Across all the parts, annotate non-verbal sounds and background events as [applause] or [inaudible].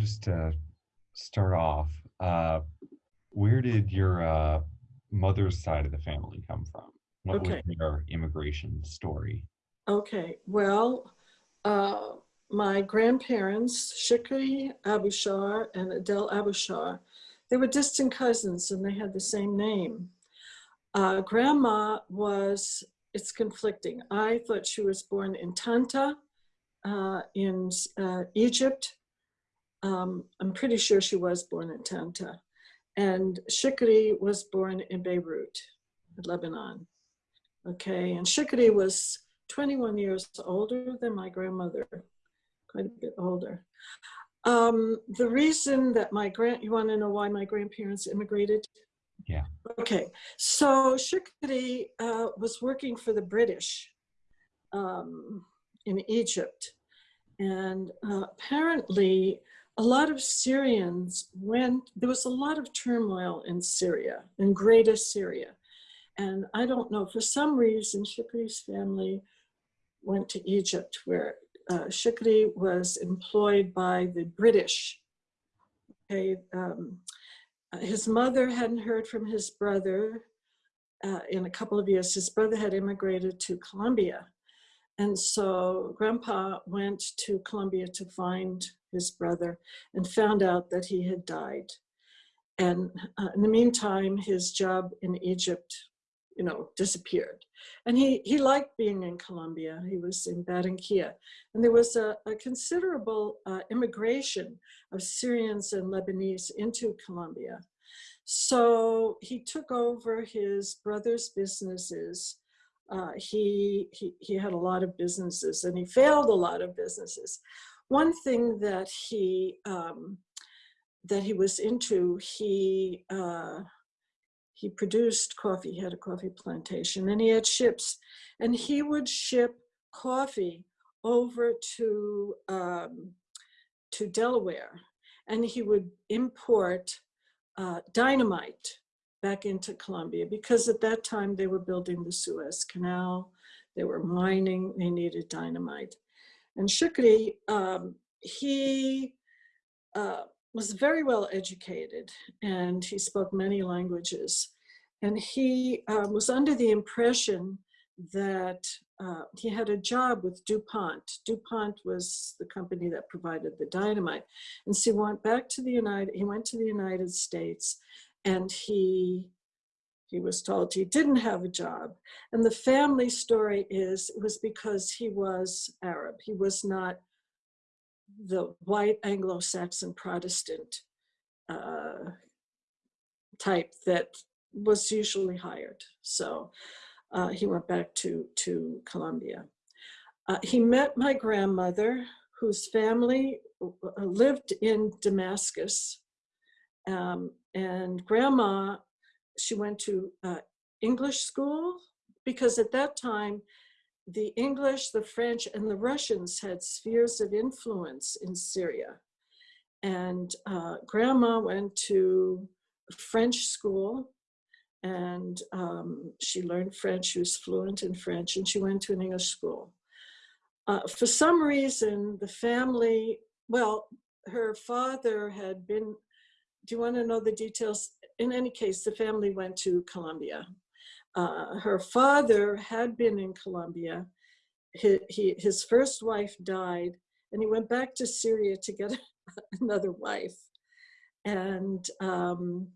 just to start off, uh, where did your uh, mother's side of the family come from? What Okay. was their immigration story? Okay, well, uh, my grandparents, Shikri Abushar and Adele Abushar, they were distant cousins and they had the same name. Uh, grandma was, it's conflicting. I thought she was born in Tanta uh, in uh, Egypt. Um, I'm pretty sure she was born in Tanta. And Shikri was born in Beirut, Lebanon. Okay, and Shikri was 21 years older than my grandmother, quite a bit older. Um, the reason that my grand, you want to know why my grandparents immigrated? Yeah. Okay, so Shikri uh, was working for the British um, in Egypt. And uh, apparently, a lot of Syrians went, there was a lot of turmoil in Syria, in Greater Syria. And I don't know, for some reason, Shikri's family went to Egypt, where uh, Shikri was employed by the British. Okay, um, his mother hadn't heard from his brother uh, in a couple of years. His brother had immigrated to Colombia. And so grandpa went to Colombia to find his brother and found out that he had died. And uh, in the meantime, his job in Egypt, you know, disappeared. And he, he liked being in Colombia. He was in Barranquilla. And there was a, a considerable uh, immigration of Syrians and Lebanese into Colombia. So he took over his brother's businesses. Uh, he, he, he had a lot of businesses and he failed a lot of businesses. One thing that he, um, that he was into, he, uh, he produced coffee, he had a coffee plantation and he had ships and he would ship coffee over to, um, to Delaware and he would import uh, dynamite back into Colombia because at that time they were building the Suez Canal, they were mining, they needed dynamite. And Shukri, um, he uh, was very well educated and he spoke many languages. And he uh, was under the impression that uh, he had a job with DuPont. DuPont was the company that provided the dynamite. And so he went back to the United, he went to the United States and he, he was told he didn't have a job. And the family story is, it was because he was Arab. He was not the white Anglo-Saxon Protestant uh, type that was usually hired. So uh, he went back to, to Colombia. Uh, he met my grandmother, whose family uh, lived in Damascus. Um, and grandma, she went to uh, English school because at that time, the English, the French, and the Russians had spheres of influence in Syria. And uh, grandma went to French school and um, she learned French. She was fluent in French and she went to an English school. Uh, for some reason, the family, well, her father had been, do you want to know the details? In any case, the family went to Colombia. Uh, her father had been in Colombia. His first wife died and he went back to Syria to get [laughs] another wife. And um,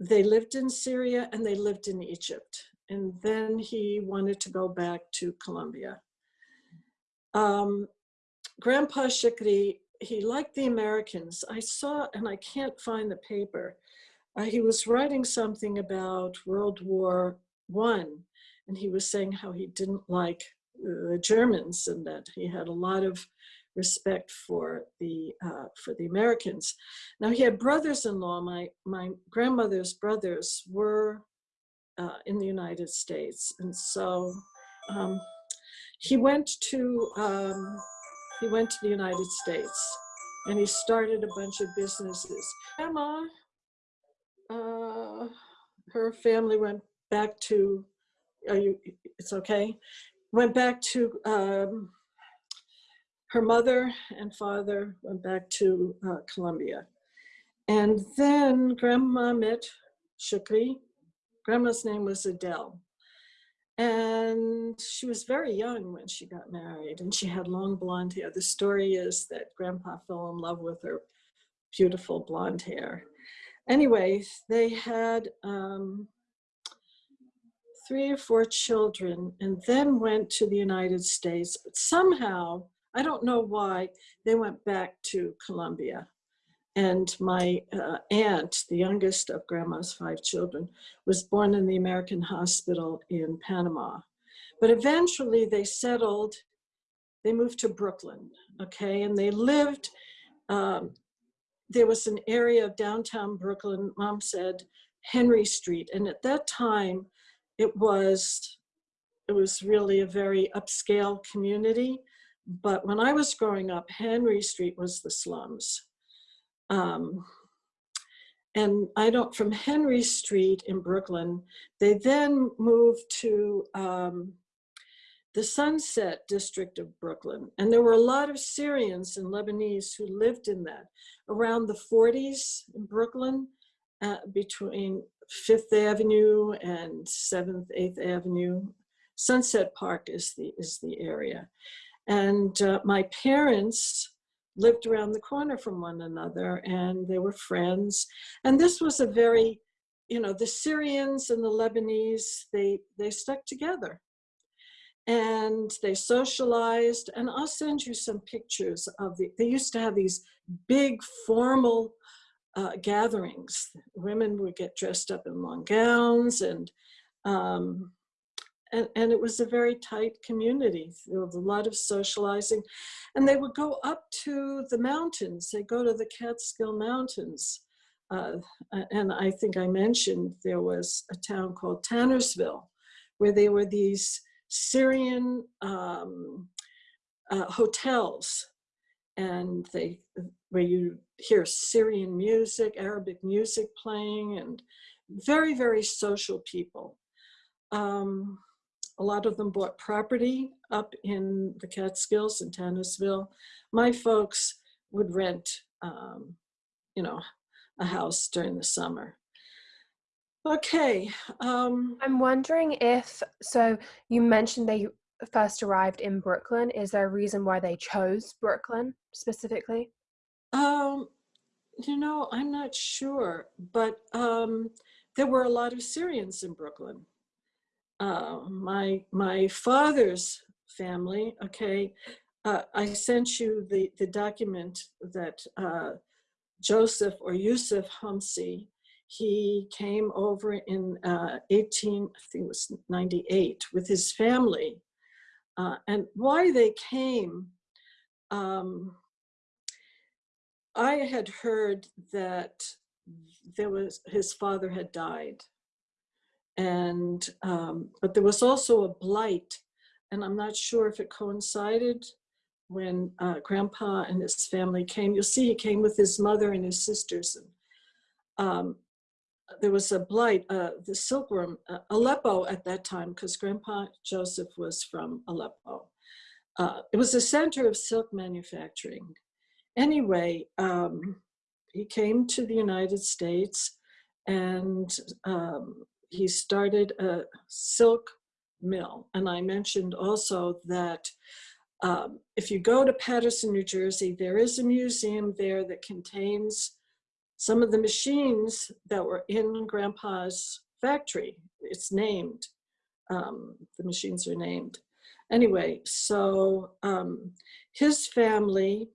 they lived in Syria and they lived in Egypt. And then he wanted to go back to Colombia. Um, Grandpa Shikri, he liked the Americans. I saw, and I can't find the paper, uh, he was writing something about World War One, and he was saying how he didn't like the Germans and that he had a lot of respect for the uh, for the Americans. Now he had brothers-in-law. My my grandmother's brothers were uh, in the United States, and so um, he went to um, he went to the United States, and he started a bunch of businesses. Grandma, uh, her family went back to. Are you? It's okay. Went back to. Um, her mother and father went back to uh, Colombia. And then grandma met Shukri. Grandma's name was Adele. And she was very young when she got married and she had long blonde hair. The story is that grandpa fell in love with her beautiful blonde hair. Anyway, they had um, three or four children and then went to the United States. But somehow, I don't know why, they went back to Colombia. And my uh, aunt, the youngest of grandma's five children, was born in the American hospital in Panama. But eventually they settled, they moved to Brooklyn, okay? And they lived, um, there was an area of downtown Brooklyn, mom said, Henry Street. And at that time, it was, it was really a very upscale community. But when I was growing up, Henry Street was the slums. Um, and I don't, from Henry Street in Brooklyn, they then moved to um, the Sunset District of Brooklyn. And there were a lot of Syrians and Lebanese who lived in that around the 40s in Brooklyn, uh, between Fifth Avenue and Seventh, Eighth Avenue. Sunset Park is the, is the area. And uh, my parents lived around the corner from one another and they were friends. And this was a very, you know, the Syrians and the Lebanese, they, they stuck together and they socialized. And I'll send you some pictures of the, they used to have these big formal uh, gatherings. Women would get dressed up in long gowns and um, and, and it was a very tight community. There was a lot of socializing. And they would go up to the mountains. They go to the Catskill Mountains. Uh, and I think I mentioned there was a town called Tannersville, where there were these Syrian um, uh, hotels, and they where you hear Syrian music, Arabic music playing, and very very social people. Um, a lot of them bought property up in the Catskills in Tannersville. My folks would rent, um, you know, a house during the summer. Okay. Um, I'm wondering if, so you mentioned they first arrived in Brooklyn. Is there a reason why they chose Brooklyn specifically? Um, you know, I'm not sure, but um, there were a lot of Syrians in Brooklyn uh, my my father's family. Okay, uh, I sent you the the document that uh, Joseph or Yusuf Humsi. He came over in uh, 18, I think it was 98, with his family. Uh, and why they came, um, I had heard that there was his father had died and um, but there was also a blight and i'm not sure if it coincided when uh, grandpa and his family came you'll see he came with his mother and his sisters and um, there was a blight uh, the silkworm uh, aleppo at that time because grandpa joseph was from aleppo uh, it was a center of silk manufacturing anyway um, he came to the united states and um, he started a silk mill. And I mentioned also that um, if you go to Paterson, New Jersey, there is a museum there that contains some of the machines that were in Grandpa's factory. It's named, um, the machines are named. Anyway, so um, his family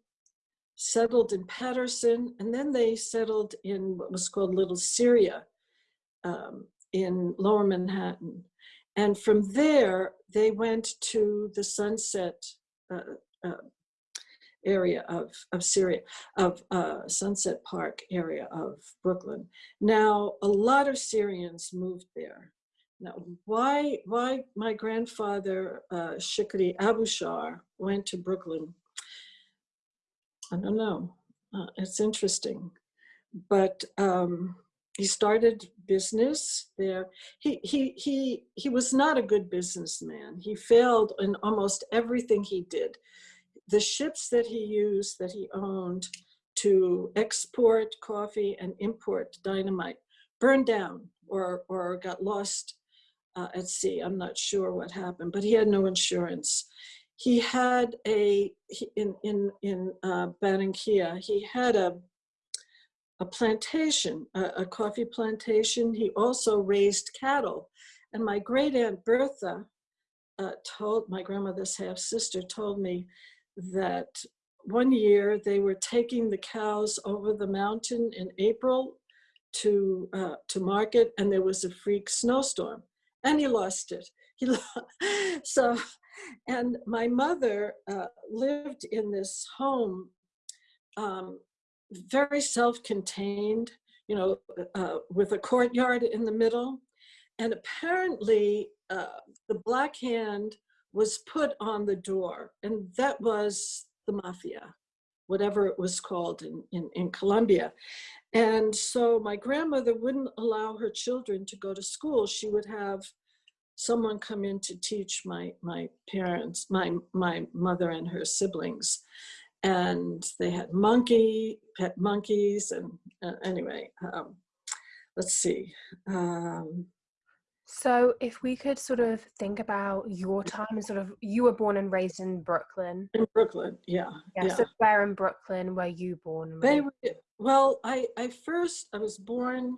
settled in Paterson and then they settled in what was called Little Syria. Um, in lower Manhattan. And from there, they went to the Sunset uh, uh, area of, of Syria, of uh, Sunset Park area of Brooklyn. Now, a lot of Syrians moved there. Now, why, why my grandfather, uh, Shikri Abushar, went to Brooklyn, I don't know. Uh, it's interesting. But um, he started business there. He, he, he, he was not a good businessman. He failed in almost everything he did. The ships that he used, that he owned to export coffee and import dynamite burned down or, or got lost uh, at sea. I'm not sure what happened, but he had no insurance. He had a, in, in, in uh, he had a, a plantation, a, a coffee plantation. He also raised cattle. And my great aunt Bertha uh, told, my grandmother's half sister told me that one year they were taking the cows over the mountain in April to uh, to market, and there was a freak snowstorm, and he lost it. [laughs] He so, and my mother uh, lived in this home, um, very self-contained, you know, uh, with a courtyard in the middle, and apparently uh, the black hand was put on the door, and that was the mafia, whatever it was called in, in, in Colombia. And so my grandmother wouldn't allow her children to go to school. She would have someone come in to teach my, my parents, my, my mother and her siblings. And they had monkey, pet monkeys, and uh, anyway, um, let's see. Um, So, if we could sort of think about your time and sort of you were born and raised in Brooklyn. in Brooklyn, yeah. Yeah. So, where in Brooklyn were you born? They were, well, I, I first, I was born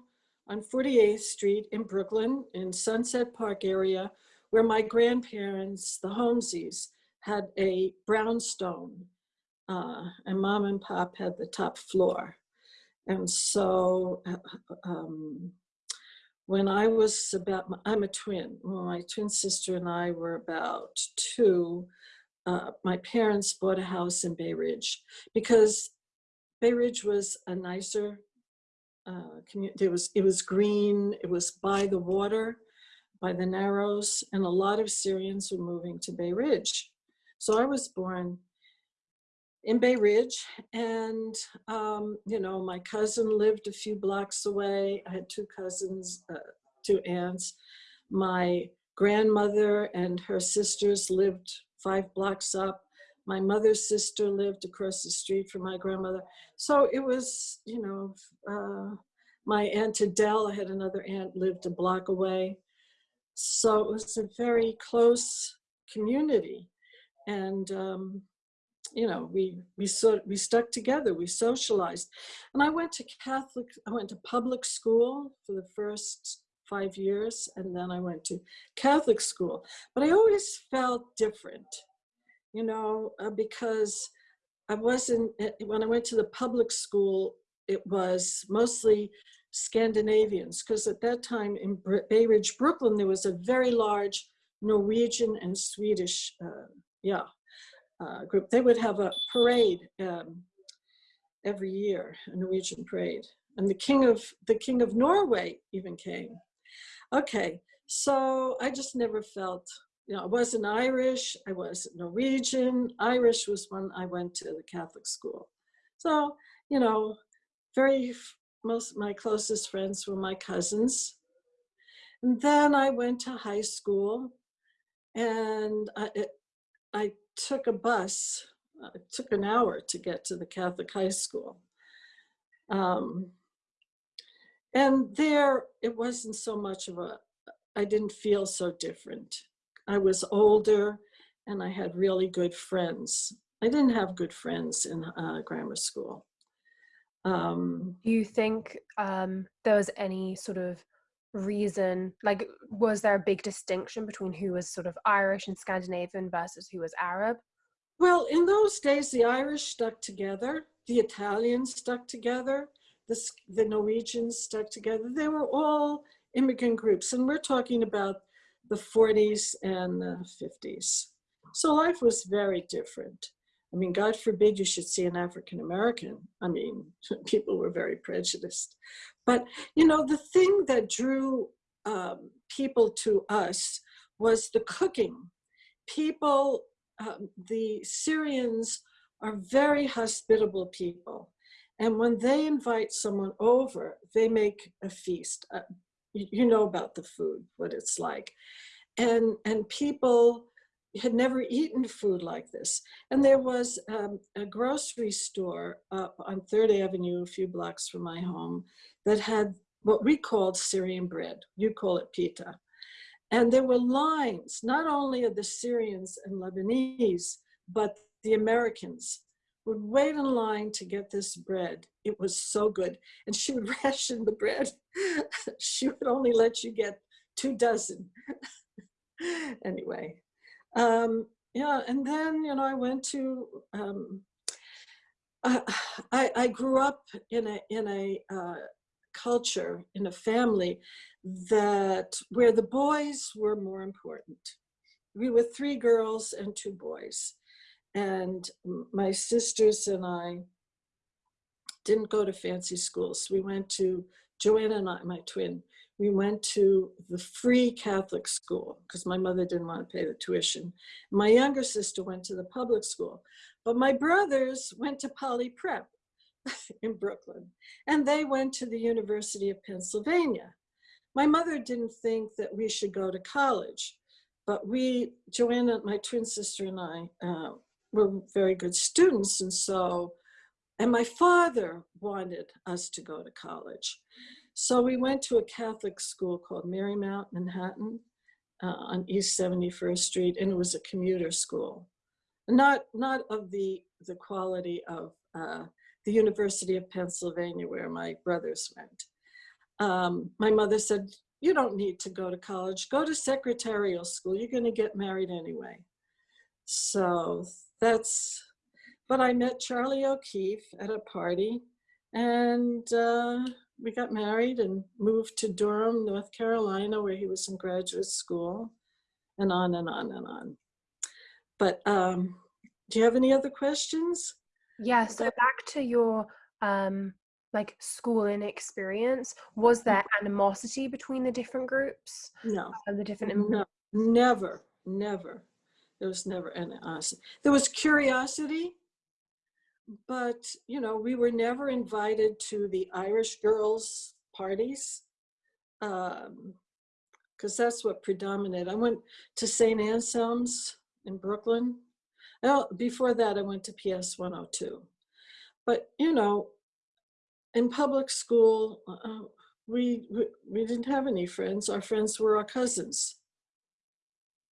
on 48th Street in Brooklyn in Sunset Park area where my grandparents, the Holmeses, had a brownstone uh, and mom and pop had the top floor. And so uh, um, when I was about, I'm a twin, my twin sister and I were about two, uh, my parents bought a house in Bay Ridge because Bay Ridge was a nicer uh, community. It was, it was green, it was by the water, by the Narrows, and a lot of Syrians were moving to Bay Ridge. So I was born in Bay Ridge, and um, you know, my cousin lived a few blocks away. I had two cousins, uh, two aunts. My grandmother and her sisters lived five blocks up. My mother's sister lived across the street from my grandmother. So it was, you know, uh, my aunt Adele, I had another aunt lived a block away. So it was a very close community. And, um, you know, we, we, so, we stuck together, we socialized. And I went to Catholic, I went to public school for the first five years, and then I went to Catholic school. But I always felt different, you know, uh, because I wasn't, eh, when I went to the public school, it was mostly Scandinavians, because at that time in Br- Bay Ridge, Brooklyn, there was a very large Norwegian and Swedish, uh, yeah, uh, group. They would have a parade um, every year, a Norwegian parade, and the king of the king of Norway even came. Okay, so I just never felt, you know, I wasn't Irish, I was Norwegian. Irish was when I went to the Catholic school. So, you know, very, most of my closest friends were my cousins. And then I went to high school and I, it, I took a bus. uh, It took an hour to get to the Catholic high school. Um, and there, it wasn't so much of a, I didn't feel so different. I was older and I had really good friends. I didn't have good friends in uh, grammar school. Um, Do you think um, there was any sort of reason, like, was there a big distinction between who was sort of Irish and Scandinavian versus who was Arab? Well, in those days, the Irish stuck together, the Italians stuck together, the, the Norwegians stuck together. They were all immigrant groups, and we're talking about the 40s and the 50s. So life was very different. I mean, God forbid you should see an African American. I mean, [laughs] people were very prejudiced. But, you know, the thing that drew um, people to us was the cooking. People um, the Syrians are very hospitable people. And when they invite someone over, they make a feast. Uh, you, you know about the food, what it's like. And, and people had never eaten food like this. And there was um, a grocery store up on Third Avenue, a few blocks from my home, that had what we called Syrian bread. You call it pita. And there were lines, not only of the Syrians and Lebanese, but the Americans would wait in line to get this bread. It was so good. And she [laughs] would ration the bread. she would only let you get two dozen. [laughs] anyway, um, yeah, and then, you know, I went to, um, [sighs] I, I, grew up in a, in a uh, culture, in a family that where the boys were more important. We were three girls and two boys. And my sisters and I didn't go to fancy schools. We went to, Joanna and I, my twin, we went to the free Catholic school because my mother didn't want to pay the tuition. My younger sister went to the public school, but my brothers went to Poly Prep [laughs] in Brooklyn, and they went to the University of Pennsylvania. My mother didn't think that we should go to college, but we, Joanna, my twin sister and I, uh, were very good students, and so, and my father wanted us to go to college. So we went to a Catholic school called Marymount, Manhattan, uh, on East 71st Street, and it was a commuter school. Not, not of the, the quality of uh, the University of Pennsylvania where my brothers went. Um, my mother said, you don't need to go to college, go to secretarial school, you're gonna get married anyway. So that's, but I met Charlie O'Keefe at a party and uh, we got married and moved to Durham, North Carolina, where he was in graduate school, and on and on and on. But um, do you have any other questions? Yeah, so back to your um, like schooling experience, was there animosity between the different groups? No, And the different no, never, never. There was never animosity. There was curiosity, but you know, we were never invited to the Irish girls' parties um, because that's what predominated. I went to St. Anselm's in Brooklyn. Well, before that, I went to PS 102. But you know, in public school, uh, we, we we didn't have any friends. Our friends were our cousins,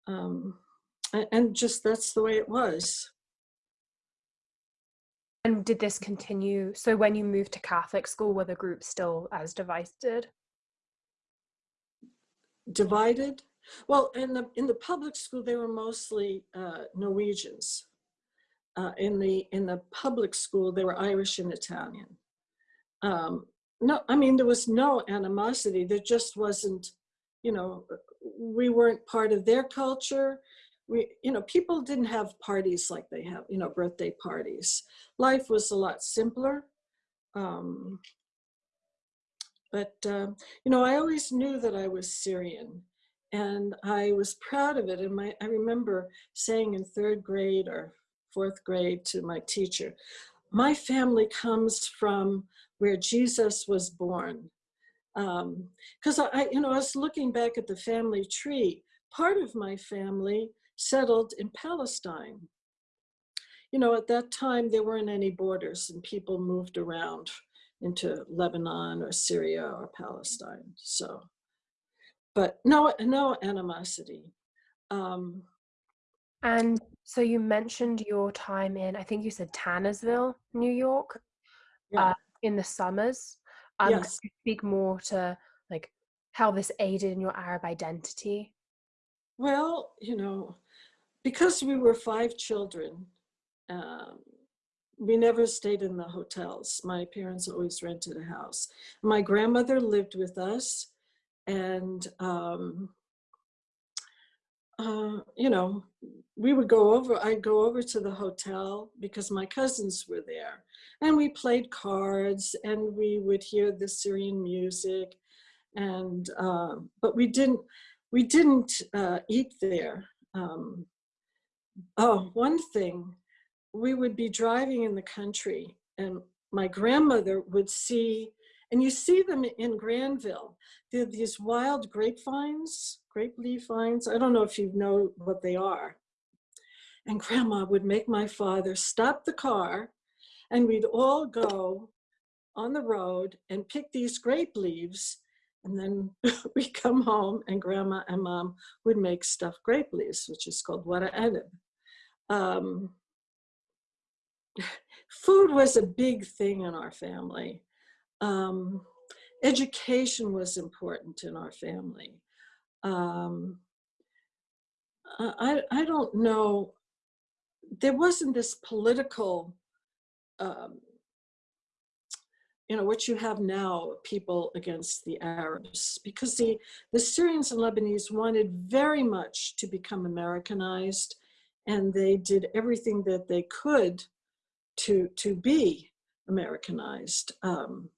um, and just that's the way it was. And did this continue? So when you moved to Catholic school, were the groups still as divided? divided. Well, in the in the public school, they were mostly uh, Norwegians. Uh, in the in the public school, they were Irish and Italian. Um, no, I mean there was no animosity. There just wasn't, you know, we weren't part of their culture. We, you know, people didn't have parties like they have, you know, birthday parties. Life was a lot simpler. Um, but, um, you know, I always knew that I was Syrian and I was proud of it. And my, I remember saying in third grade or fourth grade to my teacher, my family comes from where Jesus was born. Because I, I, you know, I was looking back at the family tree. Part of my family settled in Palestine. You know, at that time, there weren't any borders and people moved around into Lebanon or Syria or Palestine. So, but no, no animosity. Um, And so you mentioned your time in, I think you said Tannersville, New York, yeah, uh, in the summers. Um, yes. you speak more to like how this aided in your Arab identity? Well, you know, because we were five children, um, we never stayed in the hotels. My parents always rented a house. My grandmother lived with us, and um, uh, you know, we would go over. I'd go over to the hotel because my cousins were there, and we played cards, and we would hear the Syrian music, and uh, but we didn't we didn't uh, eat there. Um, oh, one thing we would be driving in the country and my grandmother would see, and you see them in Granville, there are these wild grapevines, grape leaf vines. I don't know if you know what they are. And grandma would make my father stop the car and we'd all go on the road and pick these grape leaves. And then [laughs] we come home and grandma and mom would make stuffed grape leaves, which is called wara anib. Um, [sighs] food was a big thing in our family. Um, education was important in our family. Um, I, I don't know, there wasn't this political, um, you know, what you have now, people against the Arabs, because the, the Syrians and Lebanese wanted very much to become Americanized, and they did everything that they could to, to be Americanized um,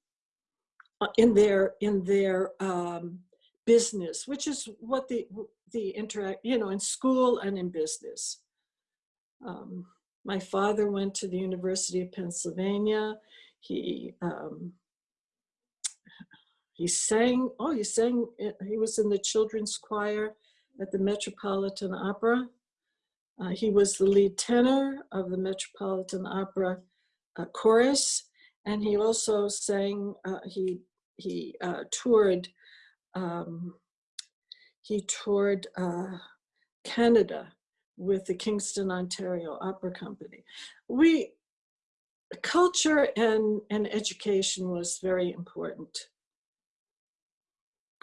uh, in their, in their um, business, which is what the, the interact, you know, in school and in business. Um, my father went to the University of Pennsylvania. He, um, he sang, oh, he sang, he was in the children's choir at the Metropolitan Opera. Uh, he was the lead tenor of the Metropolitan Opera uh, chorus, and he also sang, uh, he, he uh, toured um, he toured uh, Canada with the Kingston, Ontario Opera Company. We, culture and, and education was very important.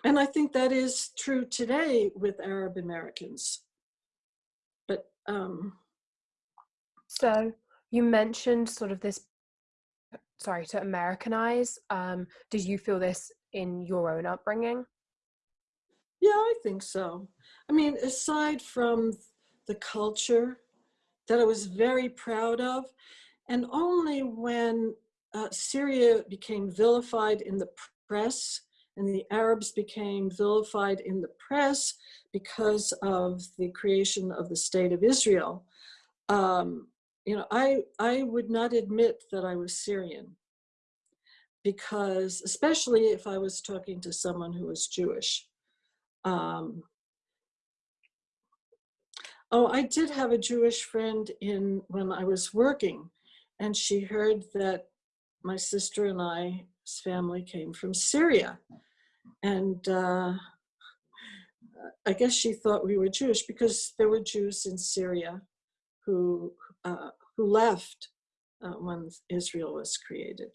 And I think that is true today with Arab Americans. Um, so you mentioned sort of this, sorry, to Americanize. Um, did you feel this in your own upbringing? Yeah, I think so. I mean, aside from the culture that I was very proud of, and only when uh, Syria became vilified in the press and the Arabs became vilified in the press because of the creation of the state of Israel, um, you know, I, I would not admit that I was Syrian because, especially if I was talking to someone who was Jewish. Um, oh, I did have a Jewish friend in when I was working, and she heard that my sister and I's family came from Syria. And uh, I guess she thought we were Jewish because there were Jews in Syria who, uh, who left uh, when Israel was created.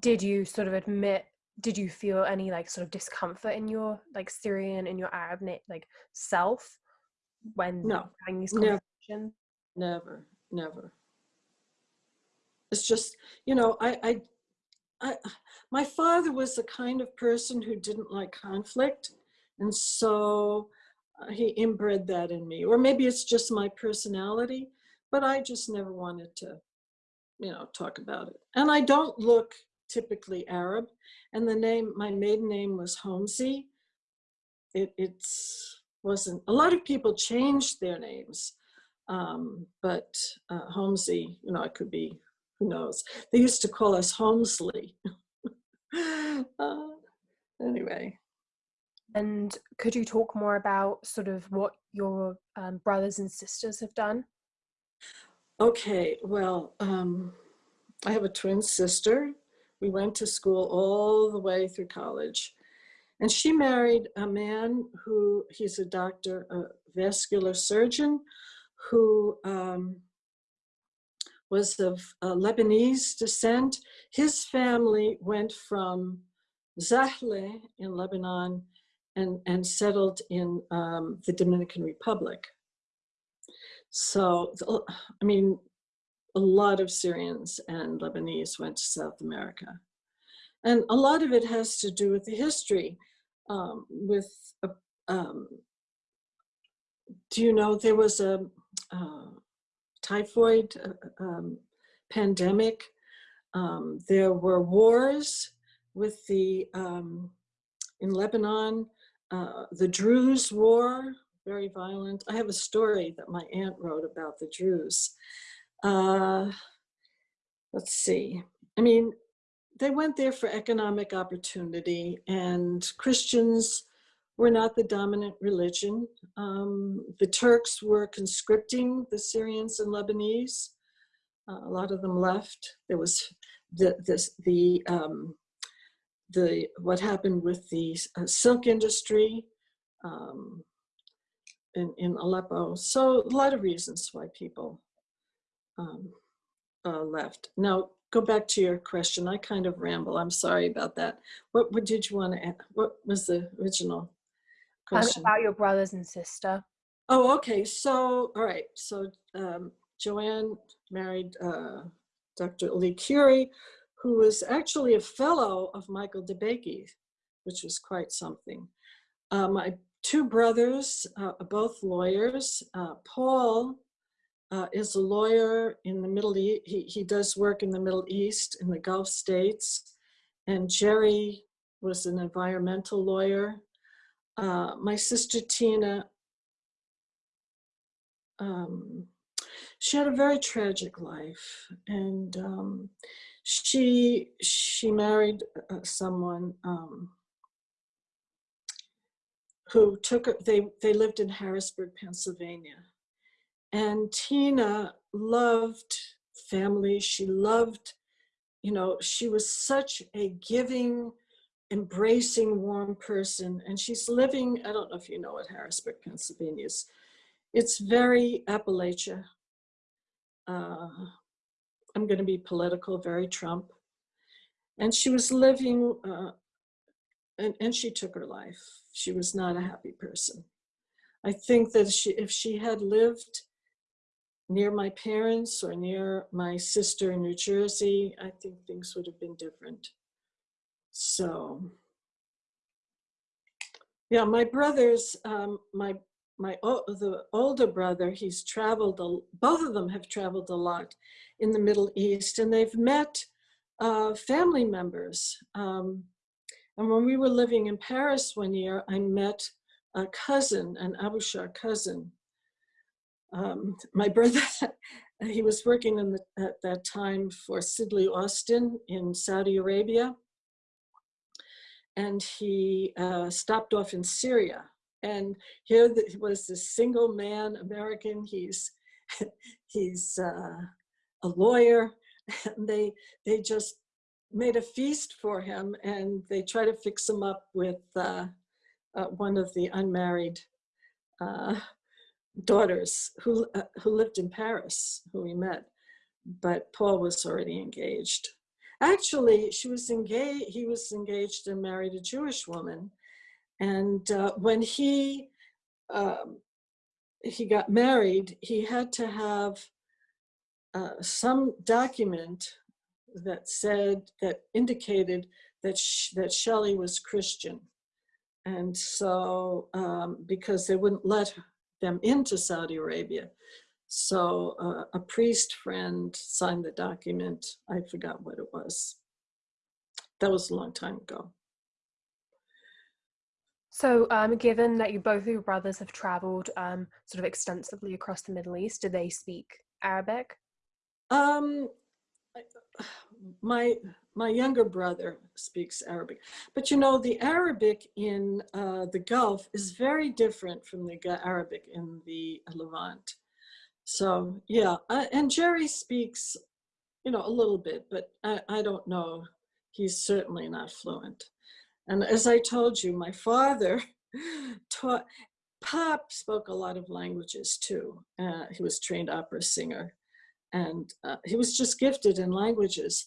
Did you sort of admit did you feel any like sort of discomfort in your like Syrian in your Arab like self when no, having these conversations? Never, never. Just, you know, I, I, I, my father was the kind of person who didn't like conflict. And so uh, he inbred that in me, or maybe it's just my personality, but I just never wanted to, you know, talk about it. And I don't look typically Arab. And the name, my maiden name was Homsey. It it's, wasn't, a lot of people changed their names, um, but uh, Homsey, you know, it could be, who knows. They used to call us Holmesley. [laughs] uh, anyway. And could you talk more about sort of what your um, brothers and sisters have done? Okay, well, um, I have a twin sister we went to school all the way through college. And she married a man who, he's a doctor, a vascular surgeon, who um, was of uh, Lebanese descent. His family went from Zahle in Lebanon and, and settled in um, the Dominican Republic. So, I mean, a lot of Syrians and Lebanese went to South America. And a lot of it has to do with the history. Um, with, a, um, do you know, there was a uh, typhoid uh, um, pandemic. Um, there were wars with the, um, in Lebanon, uh, the Druze war, very violent. I have a story that my aunt wrote about the Druze. Uh, let's see. I mean, they went there for economic opportunity and Christians were not the dominant religion. Um, the Turks were conscripting the Syrians and Lebanese. Uh, a lot of them left. There was the this the um, the what happened with the uh, silk industry um, in in Aleppo. So a lot of reasons why people um, uh, left. Now go back to your question. I kind of ramble. I'm sorry about that. What, what did you want to add? What was the original question? about your brothers and sister. Oh, okay. So, all right. So um, Joanne married uh, Dr. Lee Curie, who was actually a fellow of Michael DeBakey, which was quite something. Uh, my two brothers uh, are both lawyers. Uh, Paul uh, is a lawyer in the Middle East. He, he does work in the Middle East, in the Gulf states. And Jerry was an environmental lawyer. Uh, my sister Tina um, she had a very tragic life and um, she she married uh, someone um, who took they they lived in harrisburg pennsylvania. And tina loved family. She loved you know she was such a giving embracing warm person and she's living i don't know if you know what harrisburg pennsylvania is it's very Appalachia. Uh, I'm going to be political, very Trump. And she was living, uh, and, and she took her life. She was not a happy person. I think that she, if she had lived near my parents or near my sister in New Jersey, I think things would have been different. So, yeah, my brothers, um, my my the older brother, he's traveled. A, both of them have traveled a lot in the Middle East, and they've met uh, family members. Um, and when we were living in Paris one year, I met a cousin, an Abushar cousin. Um, my brother, [laughs] he was working in the, at that time for Sidley Austin in Saudi Arabia, and he uh, stopped off in Syria and here was this single man American. He's [laughs] he's uh, a lawyer, [laughs] and they they just made a feast for him, and they try to fix him up with uh, uh, one of the unmarried uh, daughters who uh, who lived in Paris, who he met, but Paul was already engaged. Actually, she was engaged. He was engaged and married a Jewish woman and uh, when he um, he got married, he had to have uh, some document that said that indicated that sh- that Shelley was Christian, and so um, because they wouldn't let them into Saudi Arabia, so uh, a priest friend signed the document. I forgot what it was. That was a long time ago. So, um, given that you both of your brothers have traveled um, sort of extensively across the Middle East, do they speak Arabic? Um, my my younger brother speaks Arabic, but you know the Arabic in uh, the Gulf is very different from the Arabic in the Levant. So yeah, uh, and Jerry speaks, you know, a little bit, but I, I don't know. He's certainly not fluent. And as I told you, my father [laughs] taught. Pop spoke a lot of languages too. Uh, he was trained opera singer and uh, he was just gifted in languages.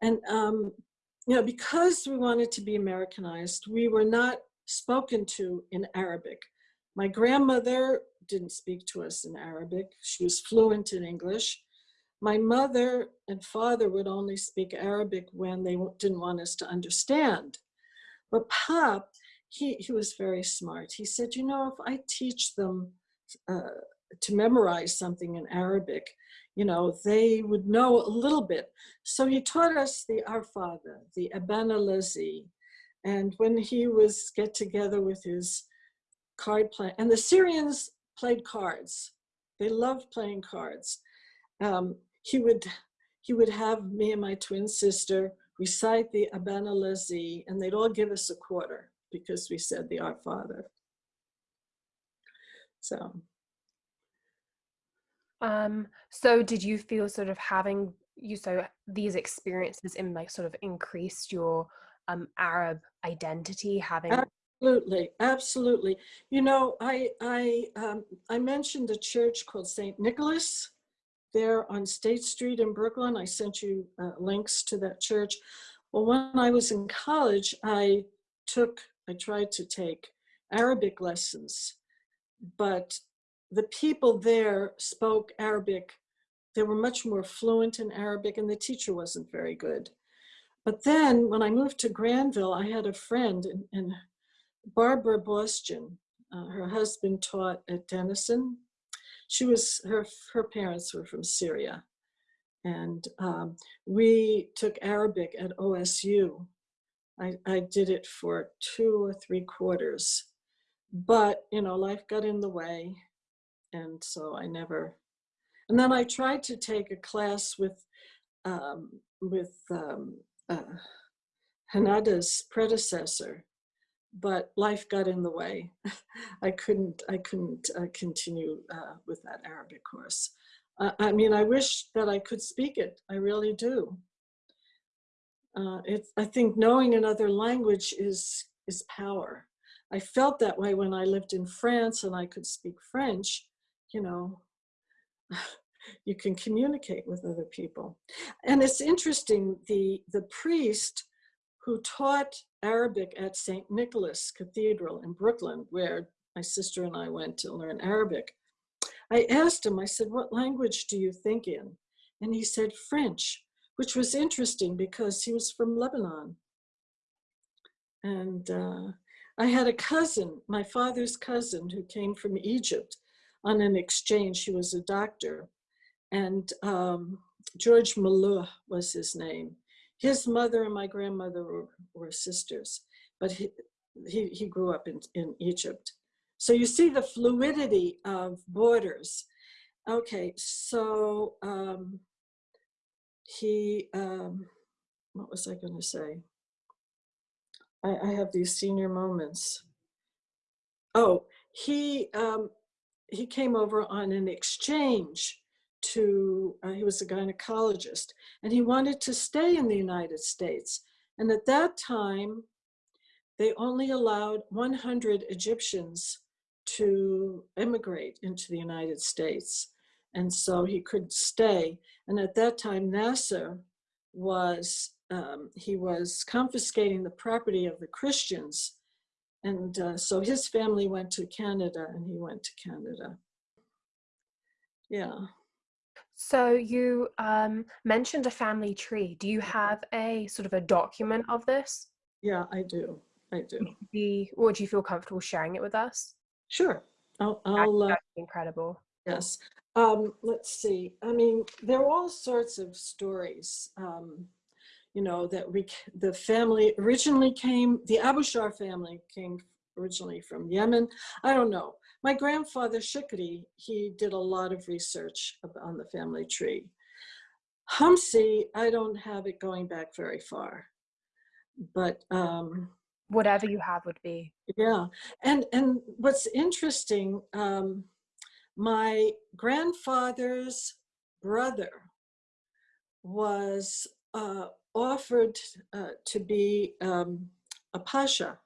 And um, you know, because we wanted to be Americanized, we were not spoken to in Arabic. My grandmother didn't speak to us in Arabic; she was fluent in English. My mother and father would only speak Arabic when they didn't want us to understand. But Pop, he, he was very smart. He said, you know, if I teach them uh, to memorize something in Arabic, you know, they would know a little bit. So he taught us the Our Father, the Abana Lazi. And when he was get together with his card play, and the Syrians played cards. They loved playing cards. Um, he would he would have me and my twin sister recite the Abana Lazi, and they'd all give us a quarter. because we said the Our Father. So, Um, so did you feel sort of having you so these experiences in like sort of increased your um Arab identity having absolutely, absolutely. You know, I I um, I mentioned a church called Saint Nicholas there on State Street in Brooklyn. I sent you uh, links to that church. Well, when I was in college, I took I tried to take Arabic lessons, but the people there spoke Arabic. They were much more fluent in Arabic, and the teacher wasn't very good. But then when I moved to Granville, I had a friend, and, and Barbara Boston, uh, her husband taught at Denison. She was, her, her parents were from Syria. And um, we took Arabic at OSU. I, I did it for two or three quarters. But, you know, life got in the way and so I never. And then I tried to take a class with um, with um, uh, Hanada's predecessor, but life got in the way. [laughs] I couldn't I couldn't uh, continue uh, with that Arabic course. Uh, I mean, I wish that I could speak it. I really do. Uh, it, I think knowing another language is is power. I felt that way when I lived in France and I could speak French you know, [laughs] you can communicate with other people. And it's interesting, the, the priest who taught Arabic at St. Nicholas Cathedral in Brooklyn, where my sister and I went to learn Arabic, I asked him, I said, what language do you think in? And he said French, which was interesting because he was from Lebanon. And uh, I had a cousin, my father's cousin, who came from Egypt on an exchange. He was a doctor. And um, George Malou was his name. His mother and my grandmother were, were sisters, but he, he, he grew up in, in Egypt. So you see the fluidity of borders. Okay, so um, he, um, what was I going to say? I, I, have these senior moments. Oh, he um, he came over on an exchange to, uh, he was a gynecologist, and he wanted to stay in the United States. And at that time, they only allowed 100 Egyptians to immigrate into the United States. And so he could stay. And at that time, Nasser was, um, he was confiscating the property of the Christians and uh, so his family went to Canada and he went to Canada. Yeah. So you um, mentioned a family tree. Do you have a sort of a document of this? Yeah, I do. I do. Be, would you feel comfortable sharing it with us? Sure. I'll, I'll uh, incredible. Yes. Um, let's see. I mean, there are all sorts of stories. Um, you know, that we, the family originally came, the Abushar family came originally from Yemen. I don't know. My grandfather, Shukri, he did a lot of research on the family tree. Hamsi, I don't have it going back very far, but um, whatever you have would be. Yeah, and and what's interesting, um, my grandfather's brother was uh, offered uh, to be um, a pasha,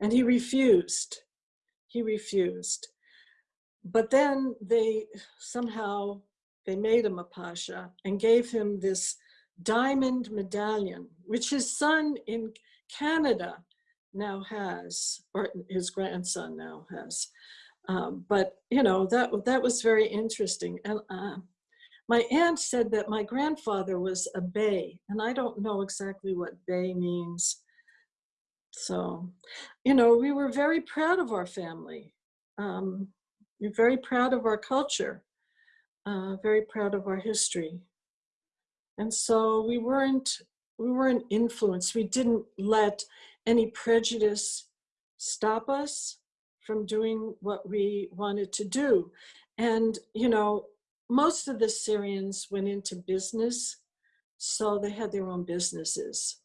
and he refused. He refused. But then they somehow, they made him a pasha and gave him this diamond medallion, which his son in Canada now has, or his grandson now has. Um, but you know that that was very interesting, and uh, my aunt said that my grandfather was a Bey, and I don't know exactly what Bey means. So, you know, we were very proud of our family. Um, we're very proud of our culture, uh, very proud of our history. And so we weren't, we weren't influenced. We didn't let any prejudice stop us from doing what we wanted to do. And, you know, most of the Syrians went into business, so they had their own businesses.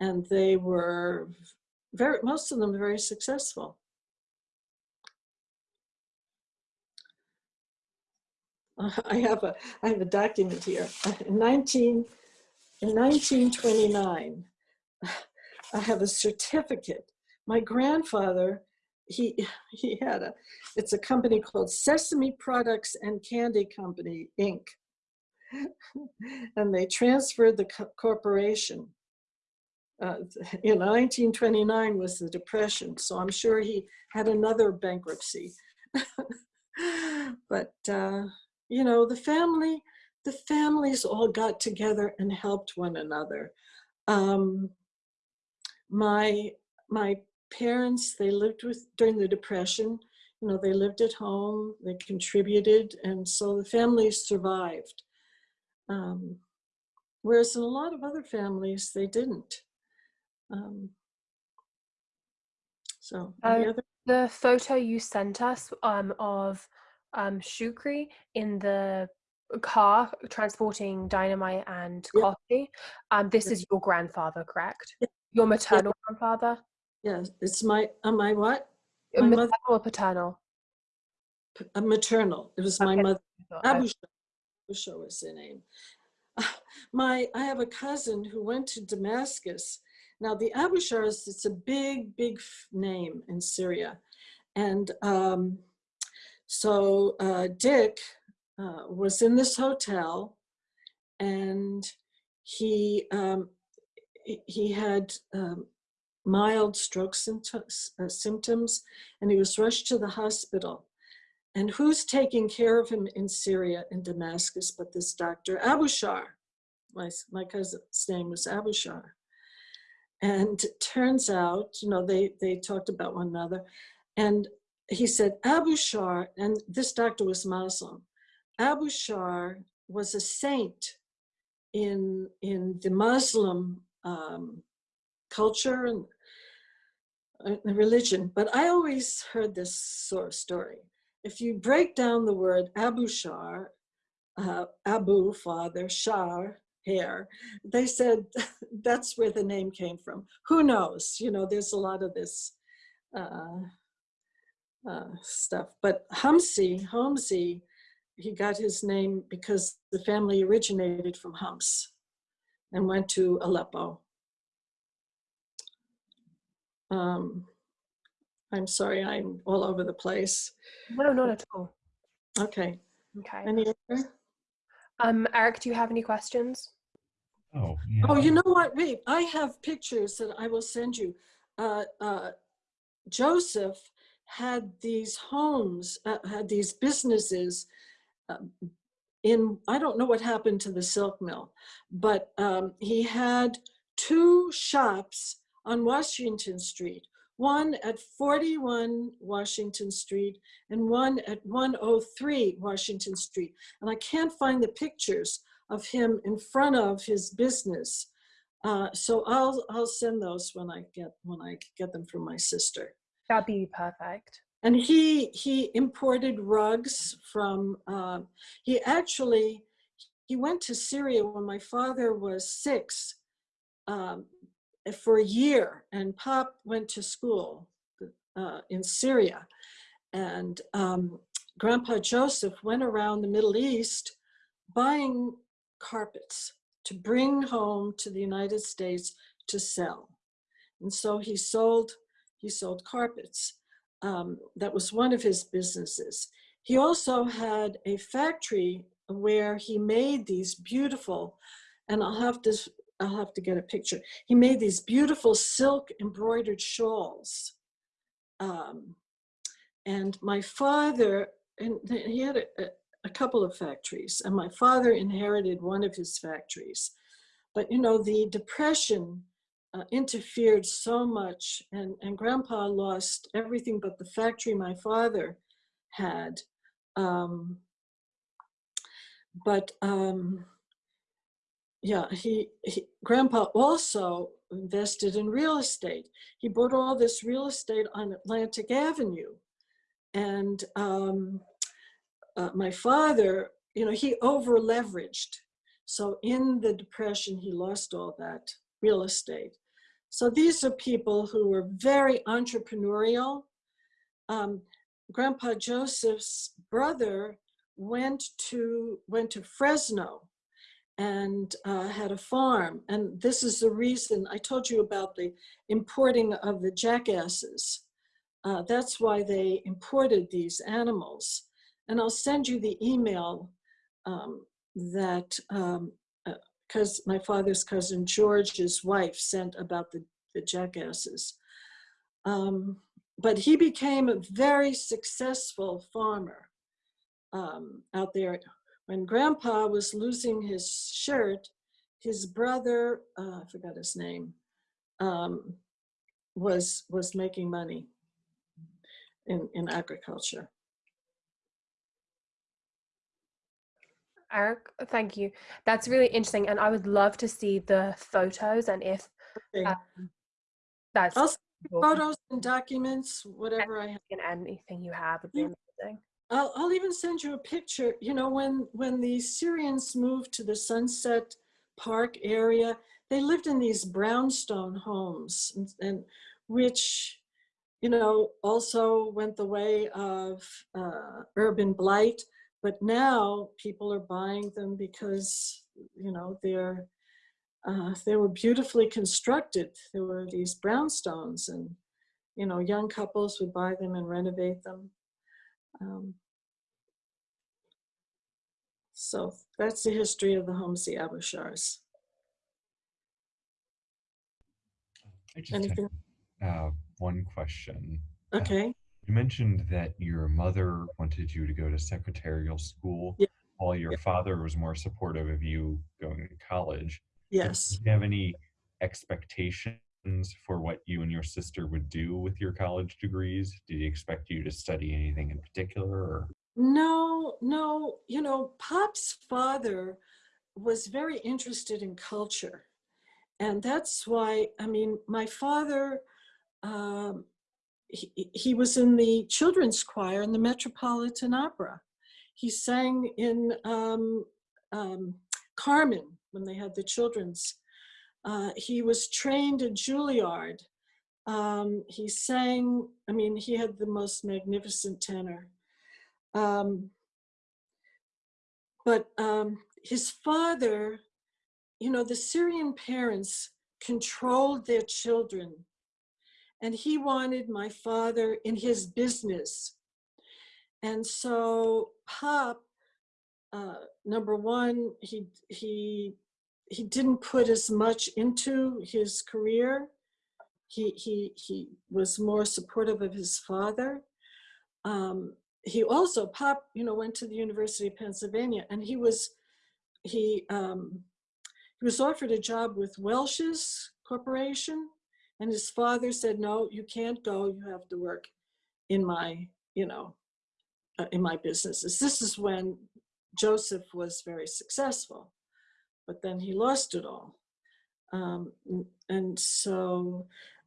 And they were very, most of them very successful. [laughs] I have a, I have a document here. In 19, in 1929, [sighs] I have a certificate. My grandfather, he, [sighs] he had a, it's a company called Sesame Products and Candy Company, Inc. [laughs] and they transferred the co- corporation. Uh, [laughs] you know, 1929 was the Depression, so I'm sure he had another bankruptcy. [laughs] but uh, you know, the family, the families all got together and helped one another. Um, my my parents, they lived with during the Depression. You know, they lived at home, they contributed, and so the families survived. Um, whereas in a lot of other families, they didn't. Um, so Uh, other? The photo you sent us um, of um, Shukri in the car transporting dynamite and Yeah. coffee. Um, this Yeah. is your grandfather, correct? Yeah. Your maternal grandfather? Yes, it's my, uh, my what? Uh, My Maternal mother- or paternal? P- uh, maternal. It was my Okay. mother. Uh, Abu Shar was the name. [laughs] My, I have a cousin who went to Damascus. Now the Abu Shars, it's a big, big name in Syria. And um, so uh, Dick uh, was in this hotel and he, um, he- had um, mild stroke symptoms, uh, symptoms and he was rushed to the hospital. And who's taking care of him in Syria, in Damascus, but this doctor, Abu Shar? My, my cousin's name was Abu Shar. And turns out, you know, they, they talked about one another. And he said, Abu Shar, and this doctor was Muslim, Abu Shar was a saint in, in the Muslim um, culture and uh, religion. But I always heard this sort of story if you break down the word Abu Shar, uh, Abu, father, Shar, hair, they said [laughs] that's where the name came from. Who knows? You know, there's a lot of this uh, uh, stuff. But Hamsi, Homsi, he got his name because the family originated from Homs and went to Aleppo. Um, I'm sorry, I'm all over the place. No, not at all. Okay. Okay. Any other? Um, Eric, do you have any questions? Oh, yeah. Oh, you know what? Wait, I have pictures that I will send you. Uh, uh, Joseph had these homes, uh, had these businesses um, in, I don't know what happened to the silk mill, but um, he had two shops on Washington Street, one at 41 Washington Street and one at 103 Washington Street. And I can't find the pictures of him in front of his business. Uh, so I'll I'll send those when I get when I get them from my sister. That'd be perfect. And he he imported rugs from. Uh, he actually he went to Syria when my father was six um, for a year, and Pop went to school uh, in Syria, and um, Grandpa Joseph went around the Middle East buying carpets to bring home to the United States to sell. And so he sold, he sold carpets. Um, that was one of his businesses. He also had a factory where he made these beautiful, and I'll have to, I'll have to get a picture. He made these beautiful silk embroidered shawls. Um, and my father, and he had a, a couple of factories, and my father inherited one of his factories. But you know, the depression uh, interfered so much, and, and grandpa lost everything but the factory my father had. Um, but um, yeah, he, he grandpa also invested in real estate. He bought all this real estate on Atlantic Avenue. And um, uh, my father, you know, he over leveraged. So in the depression, he lost all that real estate. So these are people who were very entrepreneurial. Um, Grandpa Joseph's brother went to went to Fresno and uh, had a farm. And this is the reason I told you about the importing of the jackasses. Uh, that's why they imported these animals. And I'll send you the email um, that, because um, uh, my father's cousin George's wife sent about the, the jackasses. Um, but he became a very successful farmer um, out there when grandpa was losing his shirt, his brother, uh, I forgot his name, um, was, was making money in, in agriculture. Eric, thank you. That's really interesting. And I would love to see the photos and if um, that's I'll photos and documents, whatever I have. and anything you have would be amazing. I'll, I'll even send you a picture. You know, when, when the Syrians moved to the Sunset Park area, they lived in these brownstone homes and, and which, you know, also went the way of uh, urban blight. But now people are buying them because, you know, they're, uh, they were beautifully constructed. There were these brownstones and, you know, young couples would buy them and renovate them. Um, so that's the history of the Homsi Abushars. I just Anything? uh, one question. Okay. You mentioned that your mother wanted you to go to secretarial school Yeah. while your Yeah. father was more supportive of you going to college. Yes. Did you have any expectations for what you and your sister would do with your college degrees? Did he expect you to study anything in particular? Or? No, no. You know, Pop's father was very interested in culture. And that's why, I mean, my father, um, he, he was in the children's choir in the Metropolitan Opera. He sang in um, um, Carmen when they had the children's. Uh, he was trained at Juilliard. Um, he sang, I mean, he had the most magnificent tenor. Um, but um, his father, you know, the Syrian parents controlled their children. And he wanted my father in his business. And so Pop, uh, number one, he, he, he didn't put as much into his career. He, he, he was more supportive of his father. Um, he also pop you know went to the university of pennsylvania and he was he um he was offered a job with welch's corporation and his father said no you can't go. You have to work in my you know uh, in my businesses. This is when joseph was very successful but then he lost it all. Um and so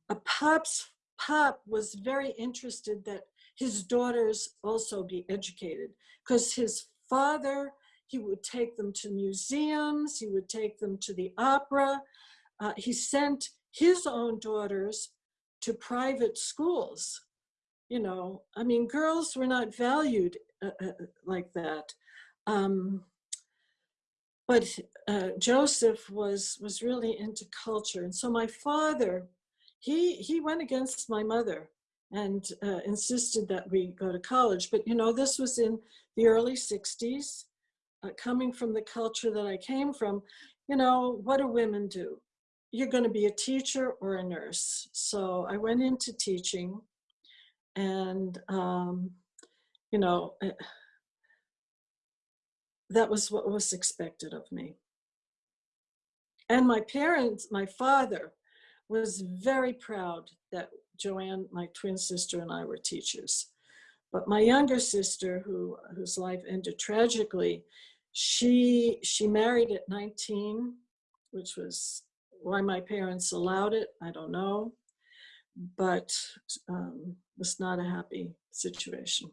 a pop's pop was very interested that his daughters also be educated because his father, he would take them to museums, he would take them to the opera. Uh, he sent his own daughters to private schools. You know, I mean, girls were not valued uh, uh, like that. Um, but uh, Joseph was was really into culture, and so my father, he he went against my mother and uh, insisted that we go to college. But you know, this was in the early 60s, uh, coming from the culture that I came from, you know, what do women do? You're going to be a teacher or a nurse. So I went into teaching and, um, you know, uh, that was what was expected of me. And my parents, my father was very proud that Joanne, my twin sister, and I were teachers. But my younger sister, who whose life ended tragically, she she married at 19, which was why my parents allowed it. I don't know, but um, was not a happy situation.